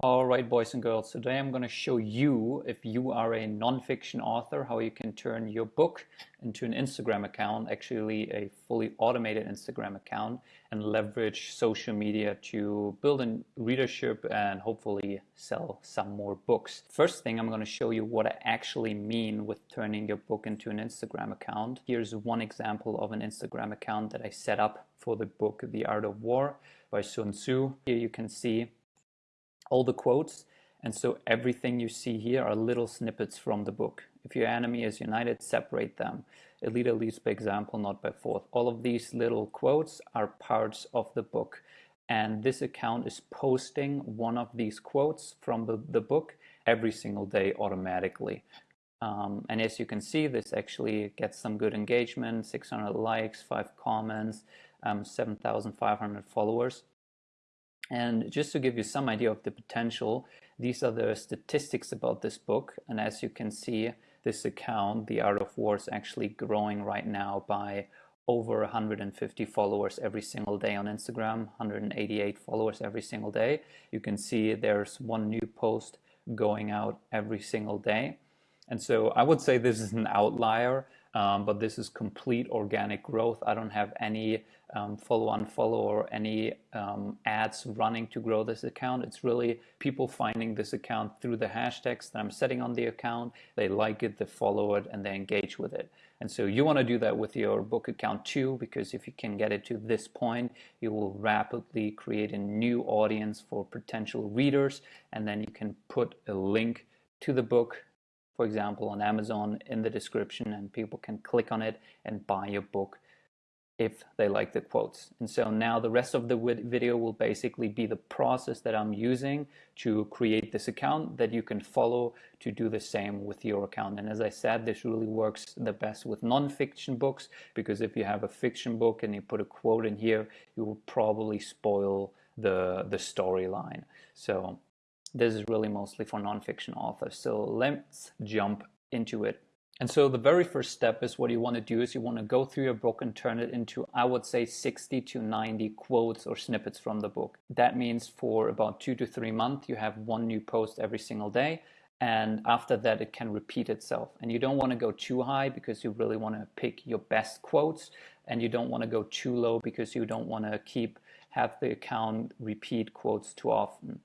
All right, boys and girls, today I'm going to show you, if you are a nonfiction author, how you can turn your book into an Instagram account, actually a fully automated Instagram account, and leverage social media to build a readership and hopefully sell some more books. First thing, I'm going to show you what I actually mean with turning your book into an Instagram account. Here's one example of an Instagram account that I set up for the book The Art of War by Sun Tzu. Here you can see all the quotes. And so everything you see here are little snippets from the book. If your enemy is united, separate them. A leader leads by example, not by force. All of these little quotes are parts of the book. And this account is posting one of these quotes from the, the book every single day automatically. Um, and as you can see, this actually gets some good engagement, 600 likes, 5 comments, um, 7,500 followers. And just to give you some idea of the potential, these are the statistics about this book. And as you can see, this account, The Art of War, is actually growing right now by over 150 followers every single day on Instagram, 188 followers every single day. You can see there's one new post going out every single day. And so I would say this is an outlier um, but this is complete organic growth. I don't have any um, follow on follow or any um, ads running to grow this account. It's really people finding this account through the hashtags that I'm setting on the account. They like it, they follow it, and they engage with it. And so you want to do that with your book account too, because if you can get it to this point, you will rapidly create a new audience for potential readers, and then you can put a link to the book for example, on Amazon in the description and people can click on it and buy your book if they like the quotes. And so now the rest of the video will basically be the process that I'm using to create this account that you can follow to do the same with your account. And as I said, this really works the best with non-fiction books because if you have a fiction book and you put a quote in here, you will probably spoil the, the storyline. So this is really mostly for nonfiction authors. So let's jump into it. And so the very first step is what you want to do is you want to go through your book and turn it into, I would say 60 to 90 quotes or snippets from the book. That means for about two to three months, you have one new post every single day. And after that, it can repeat itself. And you don't want to go too high because you really want to pick your best quotes. And you don't want to go too low because you don't want to keep have the account repeat quotes too often.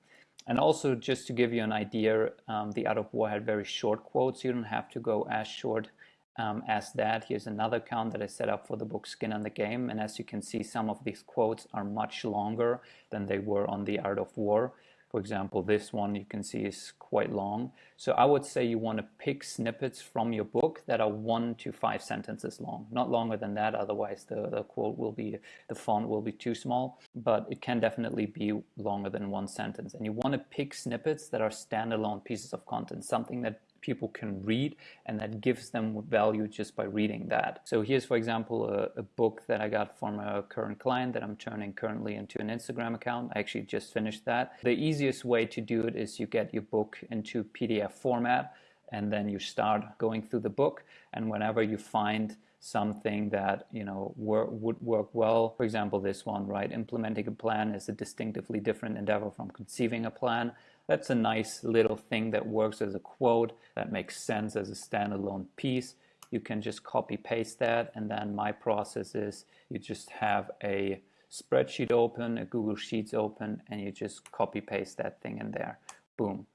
And also, just to give you an idea, um, the Art of War had very short quotes. You don't have to go as short um, as that. Here's another account that I set up for the book Skin in the Game. And as you can see, some of these quotes are much longer than they were on the Art of War. For example, this one you can see is quite long. So I would say you want to pick snippets from your book that are one to five sentences long, not longer than that. Otherwise the, the quote will be, the font will be too small, but it can definitely be longer than one sentence. And you want to pick snippets that are standalone pieces of content, something that people can read and that gives them value just by reading that. So here's, for example, a, a, book that I got from a current client that I'm turning currently into an Instagram account. I actually just finished that. The easiest way to do it is you get your book into PDF format and then you start going through the book and whenever you find something that you know wor would work well for example this one right implementing a plan is a distinctively different endeavor from conceiving a plan that's a nice little thing that works as a quote that makes sense as a standalone piece. You can just copy paste that and then my process is you just have a spreadsheet open, a Google Sheets open, and you just copy paste that thing in there. Boom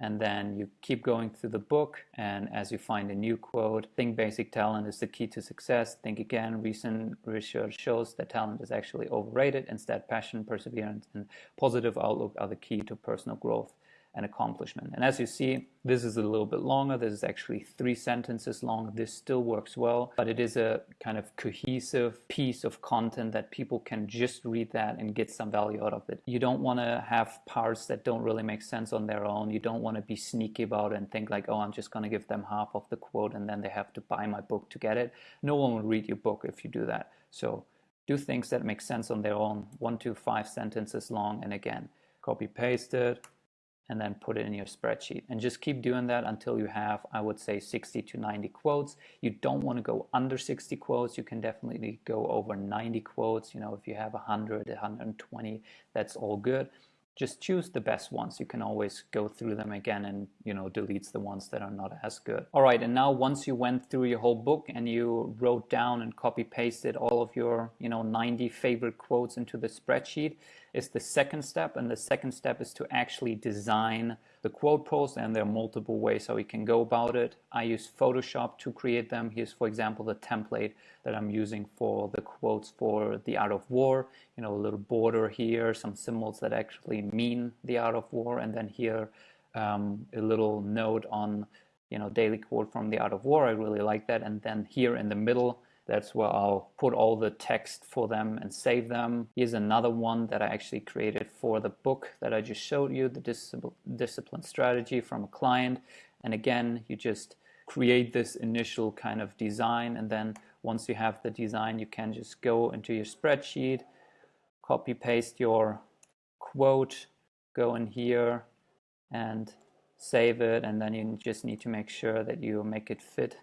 and then you keep going through the book and as you find a new quote think basic talent is the key to success. Think again recent research shows that talent is actually overrated instead passion perseverance and positive outlook are the key to personal growth and accomplishment. And as you see, this is a little bit longer. This is actually three sentences long. This still works well, but it is a kind of cohesive piece of content that people can just read that and get some value out of it. You don't want to have parts that don't really make sense on their own. You don't want to be sneaky about it and think like, oh, I'm just going to give them half of the quote and then they have to buy my book to get it. No one will read your book if you do that. So do things that make sense on their own, one to five sentences long, and again, copy paste it, and then put it in your spreadsheet. And just keep doing that until you have I would say 60 to 90 quotes. You don't want to go under 60 quotes. You can definitely go over 90 quotes. You know if you have 100 120 that's all good. Just choose the best ones. You can always go through them again and, you know, deletes the ones that are not as good. All right, and now once you went through your whole book and you wrote down and copy pasted all of your, you know, 90 favorite quotes into the spreadsheet, is the second step. And the second step is to actually design the quote post. And there are multiple ways how you can go about it. I use Photoshop to create them. Here's, for example, the template that I'm using for the quotes for the art of war. You know, a little border here, some symbols that actually mean the art of war. And then here, um, a little note on, you know, daily quote from the art of war. I really like that. And then here in the middle, that's where I'll put all the text for them and save them. Here's another one that I actually created for the book that I just showed you, the discipline strategy from a client. And again, you just create this initial kind of design. And then once you have the design, you can just go into your spreadsheet, copy paste your quote, go in here and save it. And then you just need to make sure that you make it fit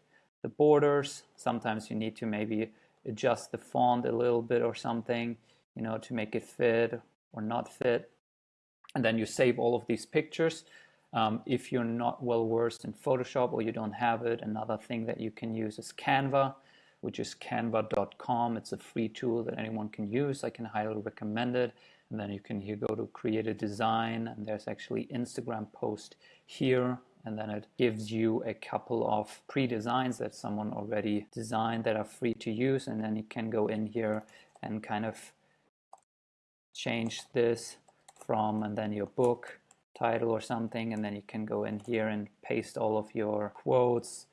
the borders. Sometimes you need to maybe adjust the font a little bit or something, you know, to make it fit or not fit. And then you save all of these pictures. Um, if you're not well versed in Photoshop or you don't have it, another thing that you can use is Canva, which is canva.com. It's a free tool that anyone can use. I can highly recommend it. And then you can here go to create a design and there's actually Instagram post here and then it gives you a couple of pre-designs that someone already designed that are free to use and then you can go in here and kind of change this from and then your book title or something and then you can go in here and paste all of your quotes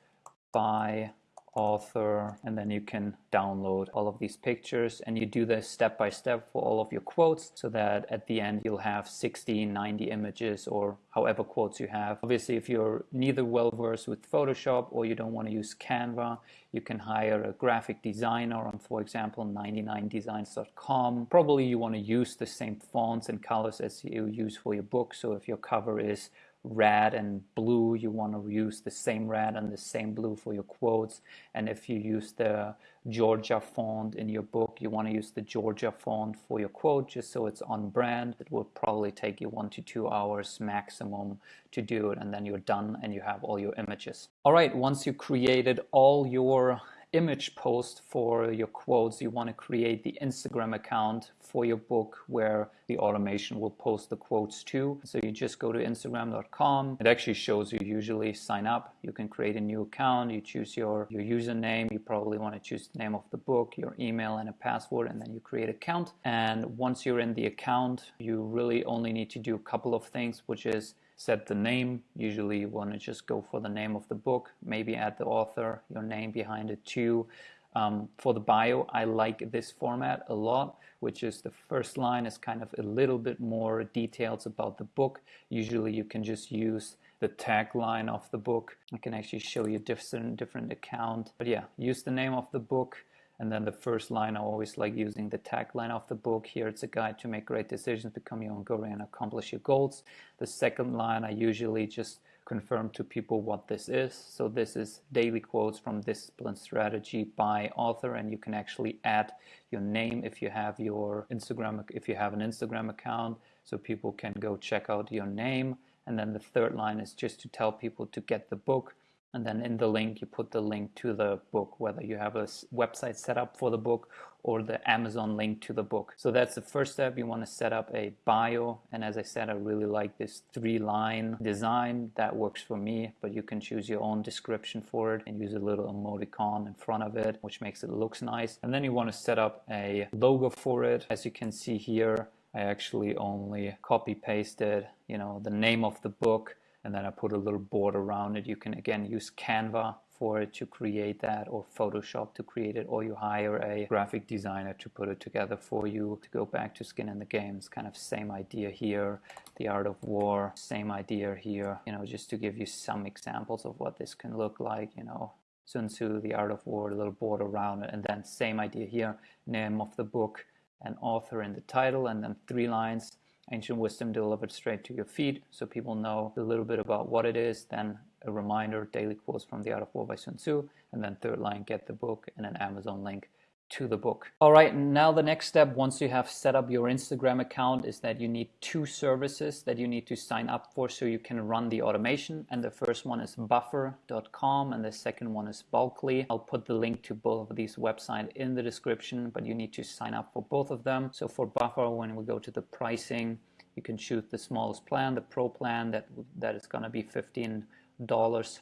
by author and then you can download all of these pictures. And you do this step by step for all of your quotes so that at the end you'll have 60 90 images or however quotes you have. Obviously if you're neither well versed with photoshop or you don't want to use canva you can hire a graphic designer on for example 99designs.com probably you want to use the same fonts and colors as you use for your book. So if your cover is red and blue you want to use the same red and the same blue for your quotes. And if you use the Georgia font in your book you want to use the Georgia font for your quote just so it's on brand. It will probably take you one to two hours maximum to do it and then you're done and you have all your images. All right once you created all your image post for your quotes, you want to create the Instagram account for your book where the automation will post the quotes to. So you just go to instagram.com. It actually shows you usually sign up. You can create a new account. You choose your, your username. You probably want to choose the name of the book, your email and a password, and then you create account. And once you're in the account, you really only need to do a couple of things, which is set the name. Usually you want to just go for the name of the book, maybe add the author, your name behind it too. Um, for the bio, I like this format a lot, which is the first line is kind of a little bit more details about the book. Usually you can just use the tagline of the book. I can actually show you different different account. But yeah, use the name of the book, and then the first line, I always like using the tagline of the book. Here it's a guide to make great decisions, become your own guru, and accomplish your goals. The second line, I usually just confirm to people what this is. So this is daily quotes from Discipline Strategy by author, and you can actually add your name if you have your Instagram, if you have an Instagram account, so people can go check out your name. And then the third line is just to tell people to get the book and then in the link you put the link to the book whether you have a website set up for the book or the amazon link to the book. So that's the first step. You want to set up a bio. And as i said i really like this three line design. That works for me but you can choose your own description for it and use a little emoticon in front of it which makes it looks nice. And then you want to set up a logo for it. As you can see here I actually only copy pasted, you know, the name of the book and then I put a little board around it. You can again use Canva for it to create that or Photoshop to create it or you hire a graphic designer to put it together for you to go back to skin in the game it's kind of same idea here the art of war same idea here you know just to give you some examples of what this can look like you know Sun Tzu the art of war a little board around it and then same idea here name of the book and author in the title and then three lines ancient wisdom delivered straight to your feet so people know a little bit about what it is then a reminder daily quotes from the art of war by sun tzu and then third line get the book and an amazon link to the book. All right, now the next step once you have set up your Instagram account is that you need two services that you need to sign up for so you can run the automation. And the first one is buffer.com and the second one is Bulkly. I'll put the link to both of these websites in the description, but you need to sign up for both of them. So for Buffer, when we go to the pricing, you can choose the smallest plan, the pro plan that that is going to be $15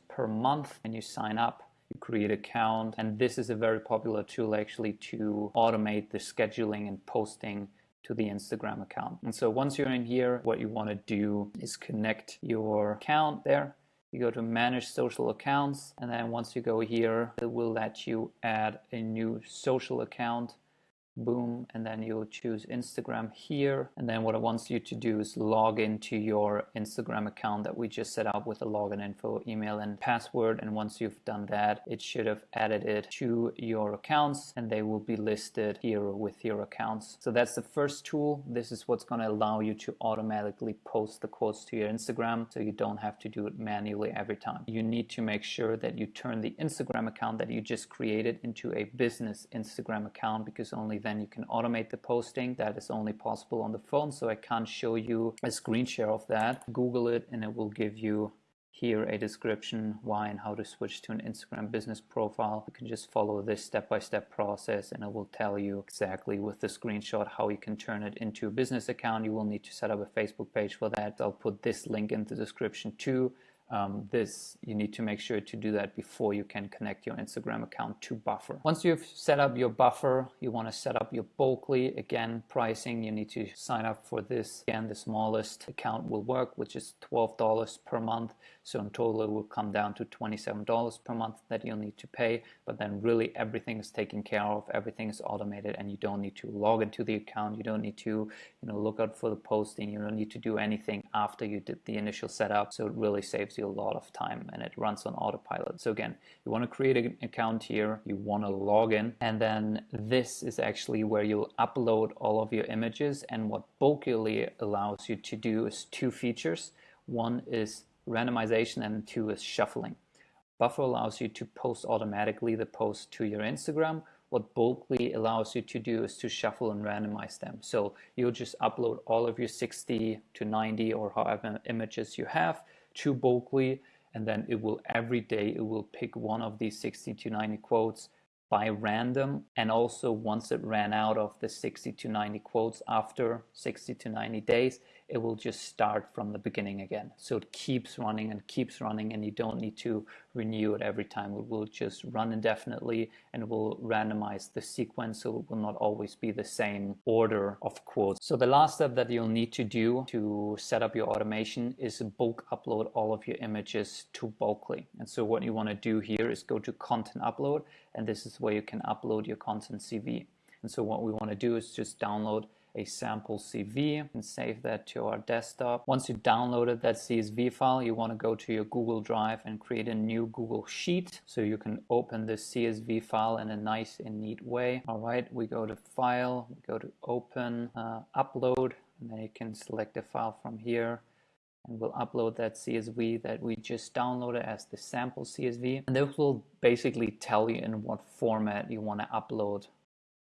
per month and you sign up you create account and this is a very popular tool actually to automate the scheduling and posting to the Instagram account. And so once you're in here, what you want to do is connect your account there. You go to manage social accounts and then once you go here, it will let you add a new social account boom and then you'll choose Instagram here. And then what it wants you to do is log into your Instagram account that we just set up with the login info email and password. And once you've done that it should have added it to your accounts and they will be listed here with your accounts. So that's the first tool. This is what's going to allow you to automatically post the quotes to your Instagram so you don't have to do it manually every time. You need to make sure that you turn the Instagram account that you just created into a business Instagram account because only then then you can automate the posting. That is only possible on the phone, so I can't show you a screen share of that. Google it and it will give you here a description why and how to switch to an Instagram business profile. You can just follow this step-by-step -step process and it will tell you exactly with the screenshot how you can turn it into a business account. You will need to set up a Facebook page for that. I'll put this link in the description too um, this you need to make sure to do that before you can connect your Instagram account to Buffer. Once you've set up your Buffer, you want to set up your Bulkly. Again, pricing, you need to sign up for this. Again, the smallest account will work, which is $12 per month. So in total, it will come down to $27 per month that you'll need to pay. But then really everything is taken care of, everything is automated, and you don't need to log into the account. You don't need to, you know, look out for the posting. You don't need to do anything after you did the initial setup. So it really saves you a lot of time and it runs on autopilot. So again, you want to create an account here, you want to log in, and then this is actually where you'll upload all of your images. And what Bulkly allows you to do is two features. One is randomization and two is shuffling. Buffer allows you to post automatically the post to your Instagram. What Bulkly allows you to do is to shuffle and randomize them. So you'll just upload all of your 60 to 90 or however images you have to Bulkly and then it will every day it will pick one of these 60 to 90 quotes by random. And also once it ran out of the 60 to 90 quotes after 60 to 90 days it will just start from the beginning again. So it keeps running and keeps running and you don't need to renew it every time. It will just run indefinitely and it will randomize the sequence so it will not always be the same order of quotes. So the last step that you'll need to do to set up your automation is bulk upload all of your images to Bulkly. And so what you want to do here is go to content upload and this is where you can upload your content CSV. And so what we want to do is just download a sample CSV and save that to our desktop. Once you've downloaded that CSV file, you want to go to your Google Drive and create a new Google Sheet so you can open this CSV file in a nice and neat way. All right, we go to File, we go to Open, uh, Upload, and then you can select the file from here and we'll upload that CSV that we just downloaded as the sample CSV. And this will basically tell you in what format you want to upload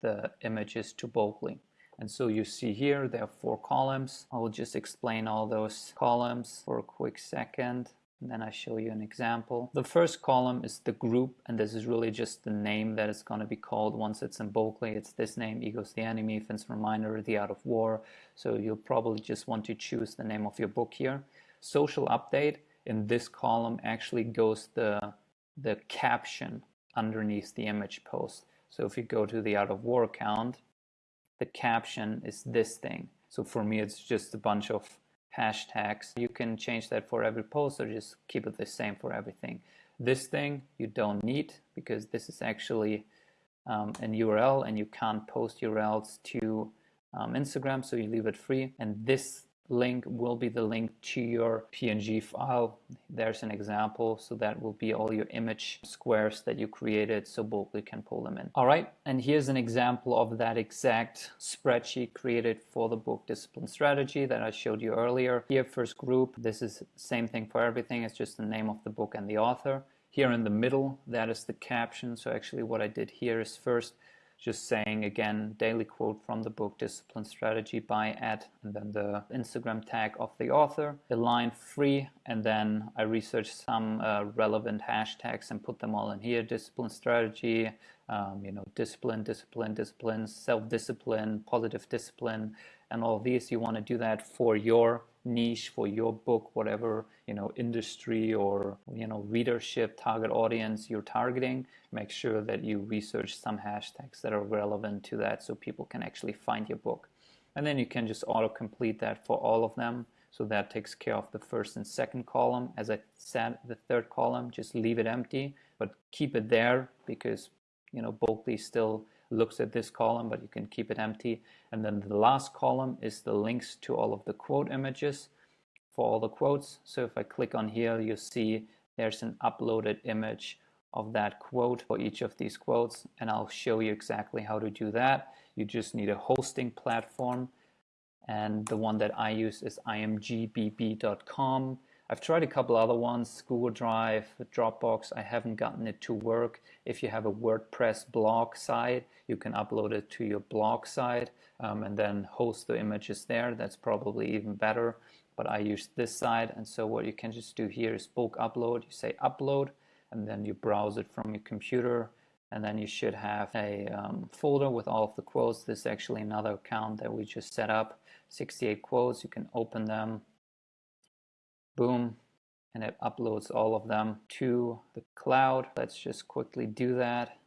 the images to Bulkly. And so you see here, there are four columns. I will just explain all those columns for a quick second. And then I show you an example. The first column is the group, and this is really just the name that it's going to be called once it's in Bulkly. It's this name, Ego's the Enemy, Finn's Reminder, The Art of War. So you'll probably just want to choose the name of your book here. Social update, in this column actually goes the, the caption underneath the image post. So if you go to the Art of War account, the caption is this thing. So for me, it's just a bunch of hashtags. You can change that for every post or just keep it the same for everything. This thing you don't need because this is actually um, an URL and you can't post URLs to um, Instagram, so you leave it free. And this link will be the link to your PNG file. There's an example. So that will be all your image squares that you created so Bulkly can pull them in. All right. And here's an example of that exact spreadsheet created for the book discipline strategy that I showed you earlier. Here, first group, this is same thing for everything. It's just the name of the book and the author. Here in the middle, that is the caption. So actually what I did here is first just saying again daily quote from the book discipline strategy by Ed, and then the instagram tag of the author a line free and then i researched some uh, relevant hashtags and put them all in here. Discipline strategy um, you know discipline discipline discipline self-discipline positive discipline and all these. You want to do that for your niche for your book whatever you know industry or you know readership target audience you're targeting make sure that you research some hashtags that are relevant to that so people can actually find your book. And then you can just auto complete that for all of them. So that takes care of the first and second column. As I said the third column just leave it empty but keep it there because you know Bulkly still looks at this column, but you can keep it empty. And then the last column is the links to all of the quote images for all the quotes. So if I click on here, you see there's an uploaded image of that quote for each of these quotes. And I'll show you exactly how to do that. You just need a hosting platform. And the one that I use is imgbb.com. I've tried a couple other ones, Google Drive, Dropbox. I haven't gotten it to work. If you have a WordPress blog site, you can upload it to your blog site um, and then host the images there. That's probably even better. But I use this site, and so what you can just do here is bulk upload. You say upload, and then you browse it from your computer and then you should have a um, folder with all of the quotes. This is actually another account that we just set up. 68 quotes, you can open them boom, and it uploads all of them to the cloud. Let's just quickly do that.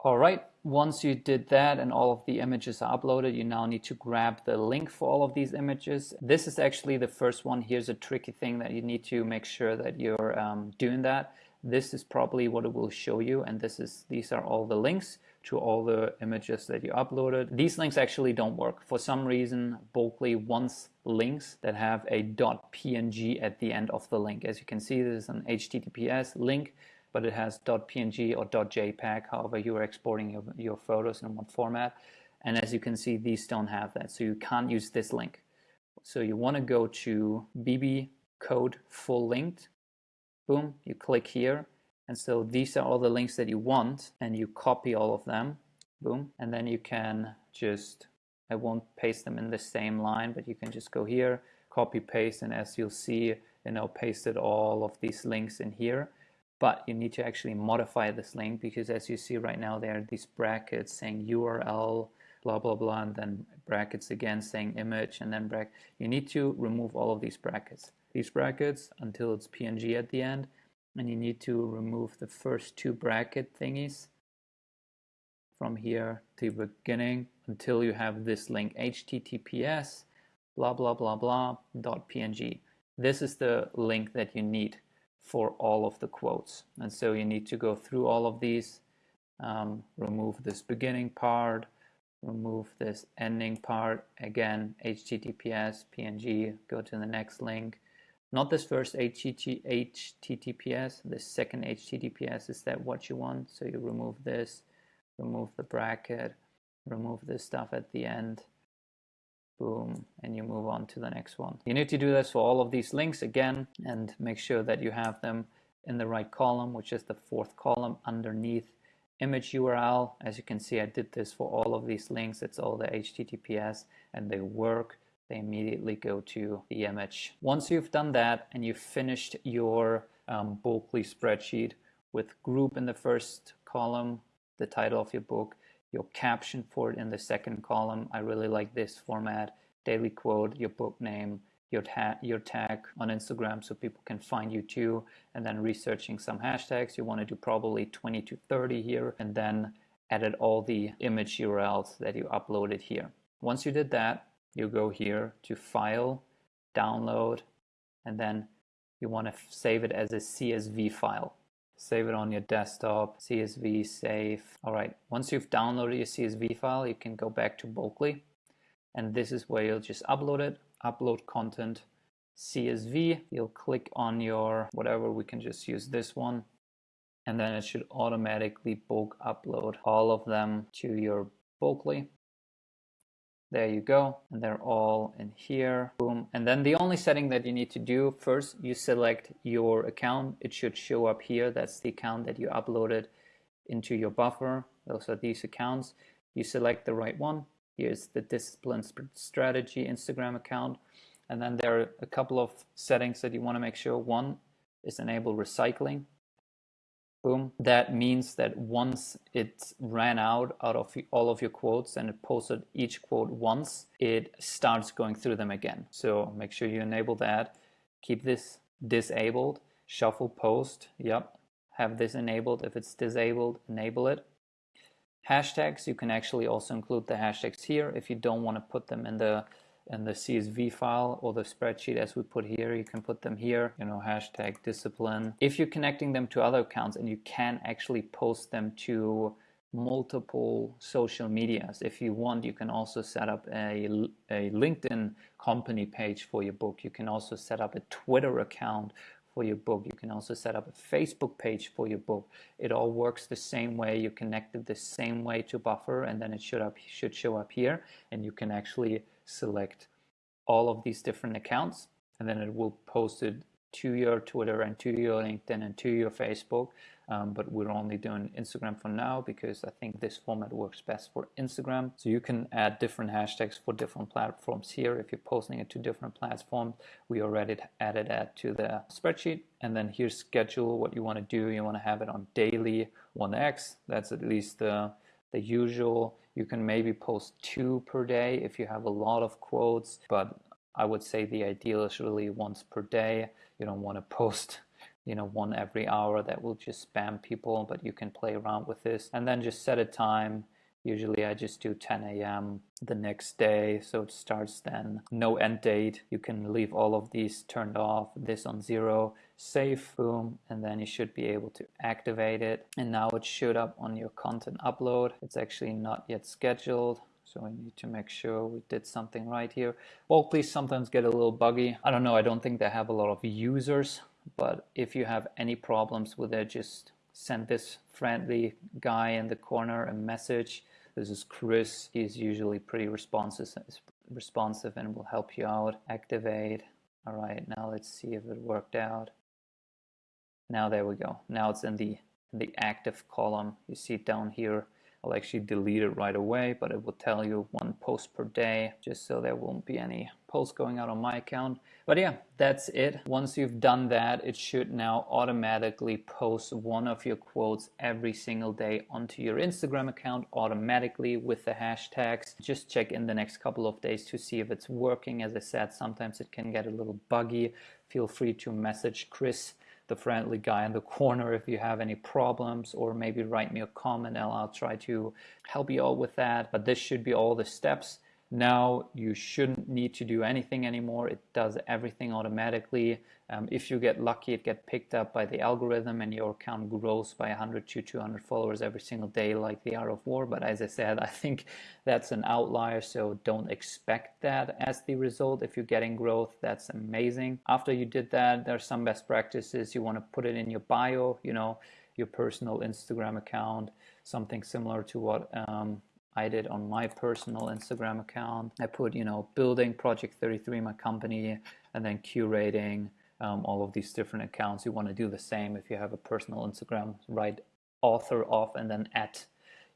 All right, once you did that and all of the images are uploaded, you now need to grab the link for all of these images. This is actually the first one. Here's a tricky thing that you need to make sure that you're um, doing that. This is probably what it will show you, and this is these are all the links to all the images that you uploaded. These links actually don't work. For some reason, Bulkly wants links that have a .png at the end of the link. As you can see, this is an HTTPS link, but it has .png or .jpeg, however you're exporting your, your photos in what format. And as you can see, these don't have that, so you can't use this link. So you want to go to BB code full linked. Boom, you click here and so these are all the links that you want and you copy all of them, boom. And then you can just, I won't paste them in the same line, but you can just go here, copy paste. And as you'll see, you know, pasted all of these links in here. But you need to actually modify this link because as you see right now, there are these brackets saying URL, blah, blah, blah, and then brackets again saying image and then bracket. You need to remove all of these brackets. These brackets until it's PNG at the end and you need to remove the first two bracket thingies from here to the beginning until you have this link https blah blah blah blah dot png this is the link that you need for all of the quotes. And so you need to go through all of these um, remove this beginning part remove this ending part. Again https png go to the next link not this first HTTPS, the second HTTPS, is that what you want? So you remove this, remove the bracket, remove this stuff at the end, boom, and you move on to the next one. You need to do this for all of these links again and make sure that you have them in the right column, which is the fourth column underneath image URL. As you can see, I did this for all of these links. It's all the HTTPS and they work they immediately go to the image. Once you've done that and you've finished your um, Bulkly spreadsheet with group in the first column, the title of your book, your caption for it in the second column. I really like this format. Daily quote, your book name, your, ta your tag on Instagram so people can find you too. And then researching some hashtags. You want to do probably 20 to 30 here and then edit all the image URLs that you uploaded here. Once you did that, you go here to file, download, and then you want to save it as a CSV file. Save it on your desktop, CSV, save. All right, once you've downloaded your CSV file, you can go back to Bulkly. And this is where you'll just upload it, upload content, CSV. You'll click on your, whatever, we can just use this one. And then it should automatically bulk upload all of them to your Bulkly. There you go. And they're all in here. Boom. And then the only setting that you need to do first, you select your account. It should show up here. That's the account that you uploaded into your buffer. Those are these accounts. You select the right one. Here's the discipline strategy Instagram account. And then there are a couple of settings that you want to make sure. One is enable recycling. Boom. That means that once it ran out out of all of your quotes and it posted each quote once, it starts going through them again. So make sure you enable that. Keep this disabled. Shuffle post. Yep. Have this enabled. If it's disabled, enable it. Hashtags, you can actually also include the hashtags here if you don't want to put them in the in the CSV file or the spreadsheet as we put here, you can put them here, you know, hashtag discipline. If you're connecting them to other accounts and you can actually post them to multiple social medias. If you want, you can also set up a, a LinkedIn company page for your book. You can also set up a Twitter account for your book. You can also set up a Facebook page for your book. It all works the same way. You connect it the same way to Buffer, and then it should up should show up here, and you can actually select all of these different accounts and then it will post it to your Twitter and to your LinkedIn and to your Facebook. Um, but we're only doing Instagram for now because I think this format works best for Instagram. So you can add different hashtags for different platforms here. If you're posting it to different platforms, we already added that to the spreadsheet. And then here's schedule what you want to do. You want to have it on daily 1x. That's at least the, the usual. You can maybe post two per day if you have a lot of quotes, but I would say the ideal is really once per day. You don't want to post you know one every hour that will just spam people but you can play around with this and then just set a time Usually I just do 10 a.m. the next day, so it starts then. No end date. You can leave all of these turned off, this on zero, save, boom, and then you should be able to activate it. And now it showed up on your content upload. It's actually not yet scheduled. So we need to make sure we did something right here. Well, please sometimes get a little buggy. I don't know, I don't think they have a lot of users, but if you have any problems with it, just send this friendly guy in the corner a message this is Chris. He's usually pretty responsive, responsive and will help you out. Activate. All right, now let's see if it worked out. Now there we go. Now it's in the the active column. You see down here. I'll actually delete it right away, but it will tell you one post per day, just so there won't be any posts going out on my account. But yeah, that's it. Once you've done that, it should now automatically post one of your quotes every single day onto your Instagram account automatically with the hashtags. Just check in the next couple of days to see if it's working. As I said, sometimes it can get a little buggy. Feel free to message Chris the friendly guy in the corner if you have any problems or maybe write me a comment and I'll try to help you out with that. But this should be all the steps. Now you shouldn't need to do anything anymore. It does everything automatically. Um, if you get lucky, it gets picked up by the algorithm and your account grows by 100 to 200 followers every single day like the Art of War. But as I said, I think that's an outlier, so don't expect that as the result. If you're getting growth, that's amazing. After you did that, there's some best practices. You want to put it in your bio, you know, your personal Instagram account, something similar to what um, I did on my personal Instagram account. I put, you know, building Project 33, my company, and then curating um, all of these different accounts. You want to do the same if you have a personal Instagram, write author off and then at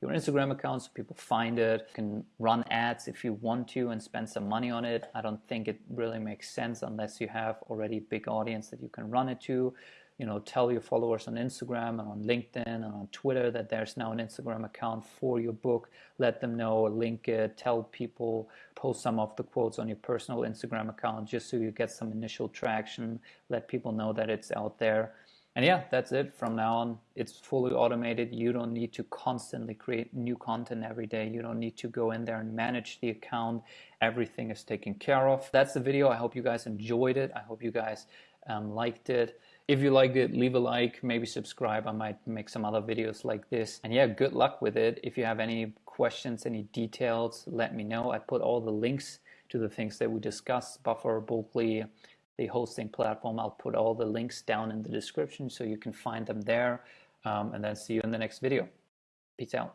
your Instagram account so people find it. You can run ads if you want to and spend some money on it. I don't think it really makes sense unless you have already a big audience that you can run it to you know, tell your followers on Instagram and on LinkedIn and on Twitter that there's now an Instagram account for your book. Let them know, link it, tell people, post some of the quotes on your personal Instagram account just so you get some initial traction. Let people know that it's out there. And yeah, that's it. From now on, it's fully automated. You don't need to constantly create new content every day. You don't need to go in there and manage the account. Everything is taken care of. That's the video. I hope you guys enjoyed it. I hope you guys um, liked it. If you liked it, leave a like, maybe subscribe. I might make some other videos like this. And yeah, good luck with it. If you have any questions, any details, let me know. I put all the links to the things that we discussed, Buffer, Bulkly, the hosting platform. I'll put all the links down in the description so you can find them there. Um, and then see you in the next video. Peace out.